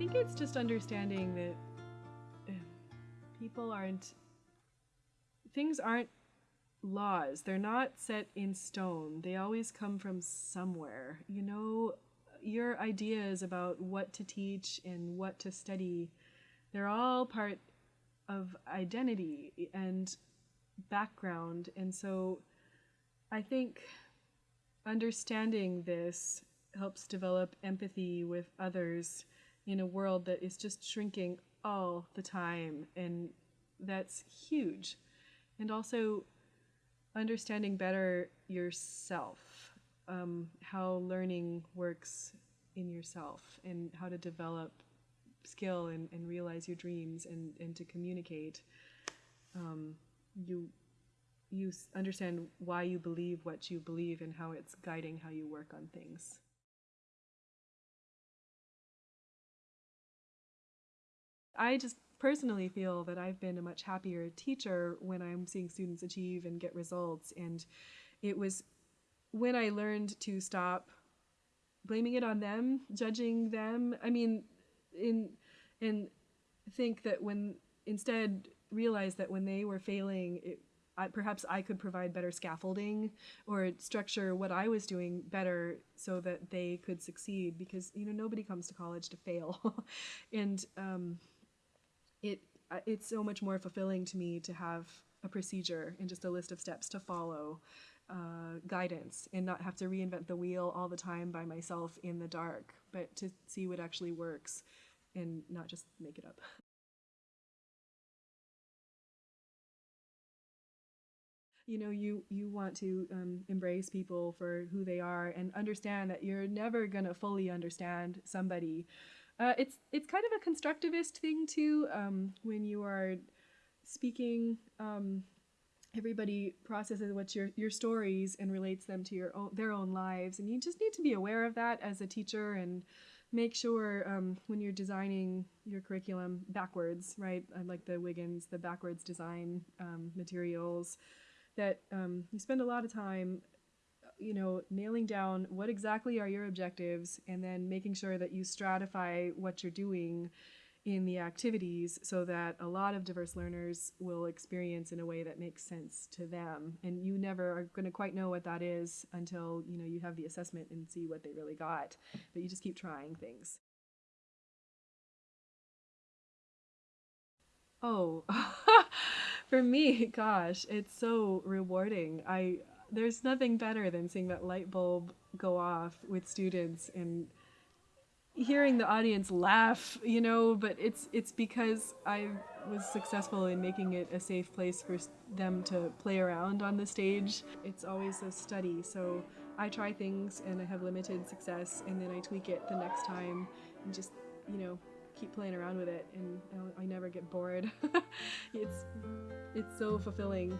think it's just understanding that uh, people aren't things aren't laws. They're not set in stone. They always come from somewhere. You know, your ideas about what to teach and what to study, they're all part of identity and background. And so I think understanding this helps develop empathy with others in a world that is just shrinking all the time. And that's huge. And also understanding better yourself, um, how learning works in yourself, and how to develop skill and, and realize your dreams and, and to communicate. Um, you you understand why you believe what you believe and how it's guiding how you work on things. I just personally feel that I've been a much happier teacher when I'm seeing students achieve and get results. And it was when I learned to stop blaming it on them, judging them. I mean, in and think that when instead realize that when they were failing, it, I, perhaps I could provide better scaffolding or structure what I was doing better so that they could succeed. Because you know nobody comes to college to fail, and um, it it's so much more fulfilling to me to have a procedure and just a list of steps to follow, uh, guidance, and not have to reinvent the wheel all the time by myself in the dark, but to see what actually works and not just make it up. you know you you want to um, embrace people for who they are and understand that you're never going to fully understand somebody uh, it's it's kind of a constructivist thing too. Um, when you are speaking, um, everybody processes what's your your stories and relates them to your own their own lives, and you just need to be aware of that as a teacher and make sure um, when you're designing your curriculum backwards, right? I like the Wiggins, the backwards design um, materials, that um, you spend a lot of time you know, nailing down what exactly are your objectives and then making sure that you stratify what you're doing in the activities so that a lot of diverse learners will experience in a way that makes sense to them. And you never are going to quite know what that is until you know you have the assessment and see what they really got. But you just keep trying things. Oh for me gosh it's so rewarding. I there's nothing better than seeing that light bulb go off with students and hearing the audience laugh, you know, but it's it's because I was successful in making it a safe place for them to play around on the stage. It's always a study, so I try things and I have limited success and then I tweak it the next time and just, you know, keep playing around with it and I never get bored. it's it's so fulfilling.